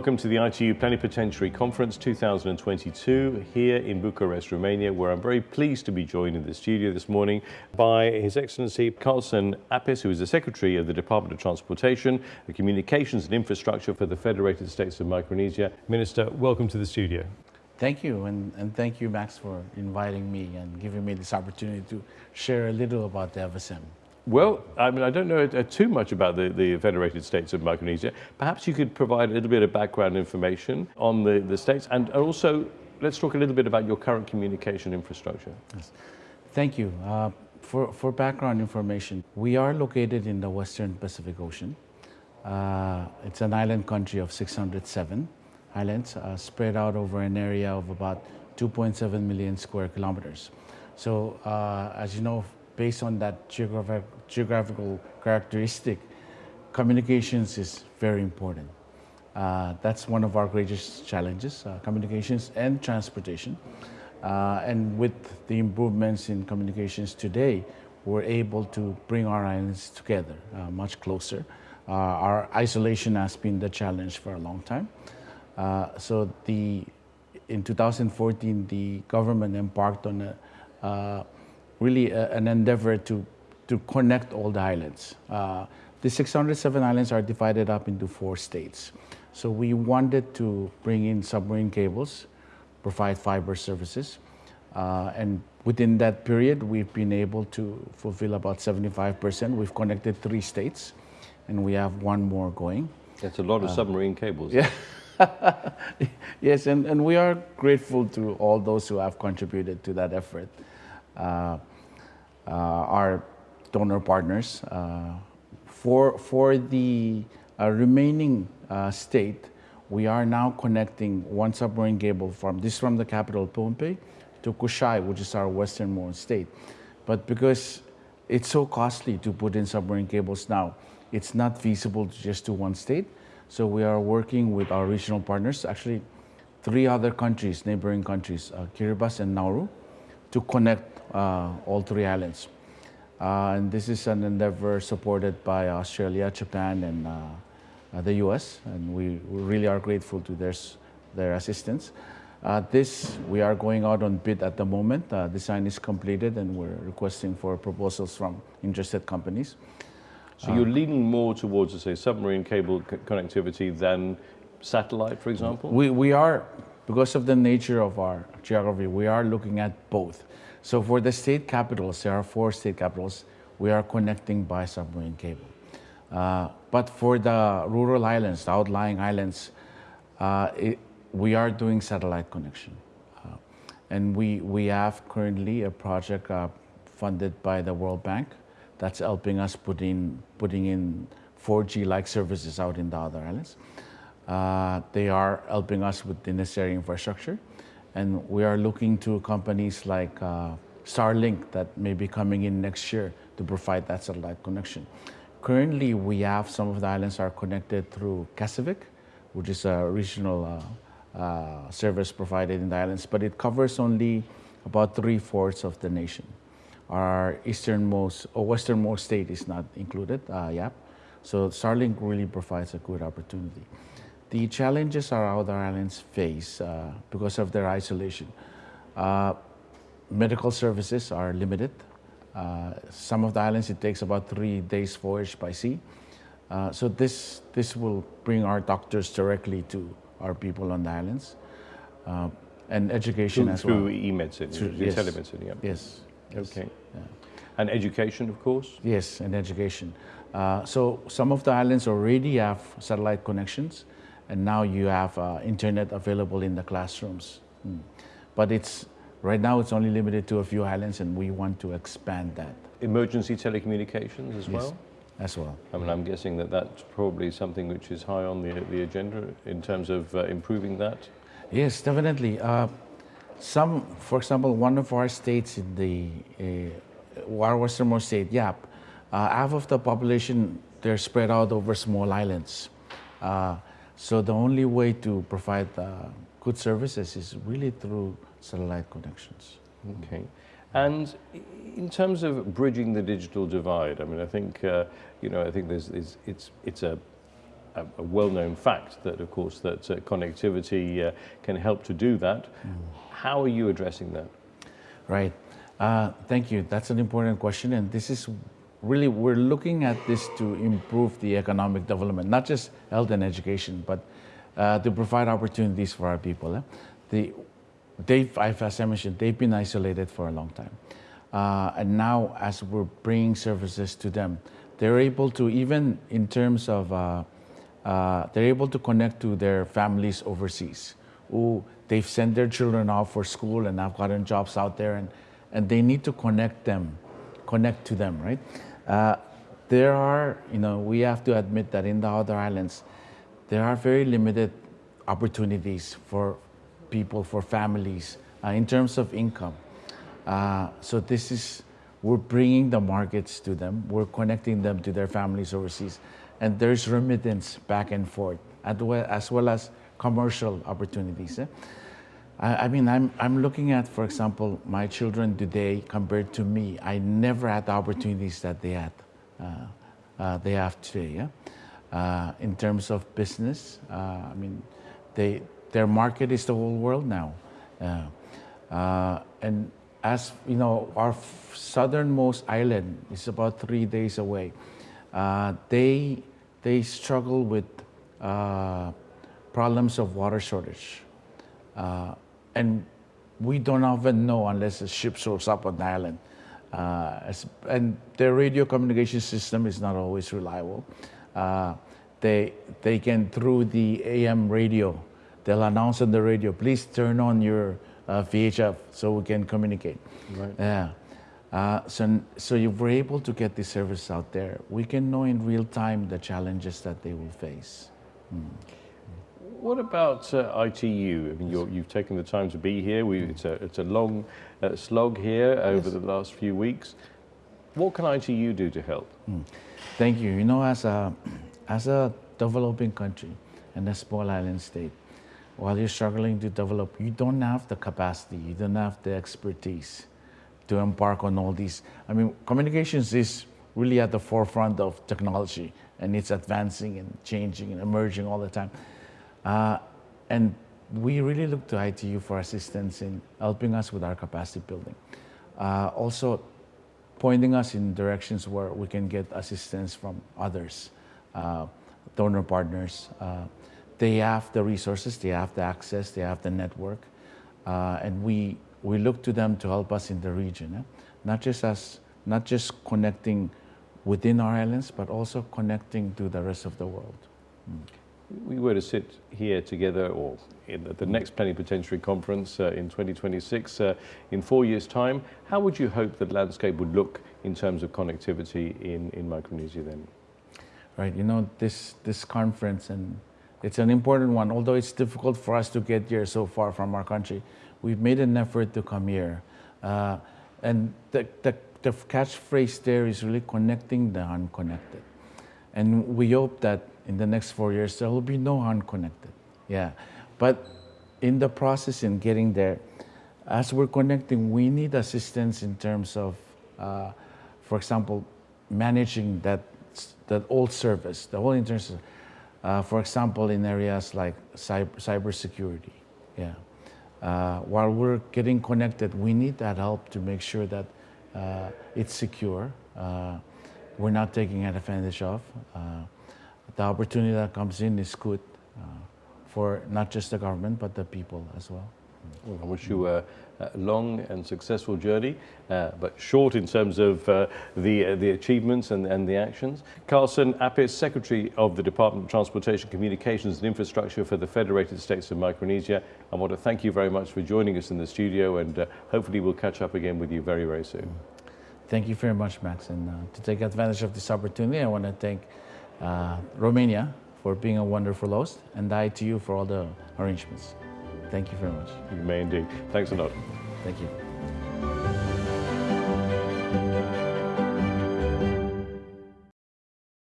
welcome to the ITU Plenipotentiary Conference 2022 here in Bucharest, Romania, where I'm very pleased to be joined in the studio this morning by His Excellency Carlson Apis, who is the Secretary of the Department of Transportation, the Communications and Infrastructure for the Federated States of Micronesia. Minister, welcome to the studio. Thank you, and, and thank you, Max, for inviting me and giving me this opportunity to share a little about the FSM. Well, I mean, I don't know uh, too much about the, the Federated States of Micronesia. Perhaps you could provide a little bit of background information on the, the states and also let's talk a little bit about your current communication infrastructure. Yes. Thank you. Uh, for, for background information, we are located in the Western Pacific Ocean. Uh, it's an island country of 607 islands uh, spread out over an area of about 2.7 million square kilometers. So uh, as you know, based on that geographic, geographical characteristic, communications is very important. Uh, that's one of our greatest challenges, uh, communications and transportation. Uh, and with the improvements in communications today, we're able to bring our islands together uh, much closer. Uh, our isolation has been the challenge for a long time. Uh, so the, in 2014, the government embarked on a really a, an endeavor to, to connect all the islands. Uh, the 607 islands are divided up into four states. So we wanted to bring in submarine cables, provide fiber services, uh, and within that period, we've been able to fulfill about 75%. We've connected three states, and we have one more going. That's a lot of uh, submarine cables. Yeah. yes, and, and we are grateful to all those who have contributed to that effort. Uh, uh, our donor partners. Uh, for, for the uh, remaining state, we are now connecting one submarine cable from this from the capital Pohnpei to Kosrae, which is our westernmost state. But because it's so costly to put in submarine cables now, it's not feasible to just do one state. So we are working with our regional partners, actually three other countries, neighboring countries, uh, Kiribati and Nauru, to connect uh, all three islands. Uh, and this is an endeavor supported by Australia, Japan, and uh, the US, and we really are grateful to their, their assistance. Uh, this, we are going out on bid at the moment. Uh, design is completed and we're requesting for proposals from interested companies. So you're leaning more towards, say, submarine cable connectivity than satellite, for example? We, we are, because of the nature of our geography, we are looking at both. So for the state capitals, there are four state capitals, we are connecting by submarine cable. Uh, but for the rural islands, the outlying islands, uh, it, we are doing satellite connection. Uh, and we, we have currently a project uh, funded by the World Bank that's helping us put in, putting in 4G-like services out in the other islands. Uh, they are helping us with the necessary infrastructure. And we are looking to companies like uh, Starlink that may be coming in next year to provide that satellite connection. Currently, we have some of the islands are connected through Kacific, which is a regional uh, uh, service provided in the islands, but it covers only about three-fourths of the nation. Our easternmost or westernmost state is not included, uh, Yap. So Starlink really provides a good opportunity. The challenges our other islands face uh, because of their isolation. Uh, medical services are limited. Uh, some of the islands, it takes about three days voyage by sea. Uh, so this, this will bring our doctors directly to our people on the islands. Uh, and education through, as well. Through e-medicine, through yes. telemedicine, yeah. Yes. Okay. Yeah. And education, of course? Yes, and education. Uh, so some of the islands already have satellite connections and now you have uh, internet available in the classrooms. Mm. But it's right now it's only limited to a few islands, and we want to expand that. Emergency telecommunications as yes, well. As well. I mean, I'm guessing that that's probably something which is high on the the agenda in terms of uh, improving that. Yes, definitely. Uh, some, for example, one of our states in the uh, our westernmost state, Yap, uh, half of the population they're spread out over small islands. Uh, so the only way to provide uh, good services is really through satellite connections. Okay. And in terms of bridging the digital divide, I mean, I think, uh, you know, I think there's, it's, it's a a, a well-known fact that, of course, that uh, connectivity uh, can help to do that. Mm. How are you addressing that? Right. Uh, thank you. That's an important question, and this is really we're looking at this to improve the economic development, not just health and education, but uh, to provide opportunities for our people. Eh? The, they've, as I mentioned, they've been isolated for a long time. Uh, and now, as we're bringing services to them, they're able to, even in terms of, uh, uh, they're able to connect to their families overseas who they've sent their children off for school and have gotten jobs out there and, and they need to connect them, connect to them, right? Uh, there are, you know, we have to admit that in the other islands, there are very limited opportunities for people, for families, uh, in terms of income. Uh, so this is, we're bringing the markets to them, we're connecting them to their families overseas, and there's remittance back and forth, as well as, commercial opportunities. Eh? I, I, mean, I'm, I'm looking at, for example, my children today compared to me. I never had the opportunities that they had, uh, uh, they have today. Yeah? Uh, in terms of business, uh, I mean, they, their market is the whole world now. Uh, and as you know, our southernmost island is about three days away. Uh, they, they struggle with uh, problems of water shortage. Uh, and we don't often know unless a ship shows up on the island. Uh, and their radio communication system is not always reliable. Uh, they, they can, through the AM radio, they'll announce on the radio, please turn on your uh, VHF so we can communicate. Right. Yeah. Uh, so, so if we're able to get this service out there, we can know in real time the challenges that they will face. Mm. What about uh, ITU? I mean, you have taken the time to be here. We, it's, a, it's a long uh, slog here over yes. the last few weeks. What can ITU do to help? Mm. Thank you. You know, as a, as a developing country and a small island state, while you're struggling to develop, you don't have the capacity, you don't have the expertise to embark on all these. I mean, communications is really at the forefront of technology and it's advancing and changing and emerging all the time. Uh, and we really look to ITU for assistance in helping us with our capacity building. Uh, also, pointing us in directions where we can get assistance from others, uh, donor partners, uh, they have the resources, they have the access, they have the network, uh, and we we look to them to help us in the region, eh? not just as not just connecting within our islands, but also connecting to the rest of the world. Mm. We were to sit here together, or in the, next plenipotentiary conference uh, in 2026, uh, in four years' time. How would you hope the landscape would look in terms of connectivity in, in Micronesia then? Right, you know, this, this conference and it's an important one, although it's difficult for us to get here so far from our country. We've made an effort to come here. Uh, and the, the, the catchphrase there is really connecting the unconnected. And we hope that in the next four years, there will be no unconnected. Yeah. But in the process in getting there, as we're connecting, we need assistance in terms of, uh, for example, managing that, that old service, the whole internet uh, for example, in areas like cyber, cybersecurity, yeah. Uh, while we're getting connected, we need that help to make sure that uh, it's secure. Uh, we're not taking advantage of. The opportunity that comes in is good uh, for not just the government, but the people as well. Well, I wish you a, a long and successful journey, uh, but short in terms of uh, the, uh, the achievements and, and the actions. Carlson Apis, Secretary of the Department of Transportation, Communications and Infrastructure for the Federated States of Micronesia. I want to thank you very much for joining us in the studio and uh, hopefully we'll catch up again with you very, very soon. Thank you very much, Max. And uh, to take advantage of this opportunity, I want to thank uh, Romania for being a wonderful host and ITU for all the arrangements. Thank you very much. You may indeed. Thanks a lot. Thank you.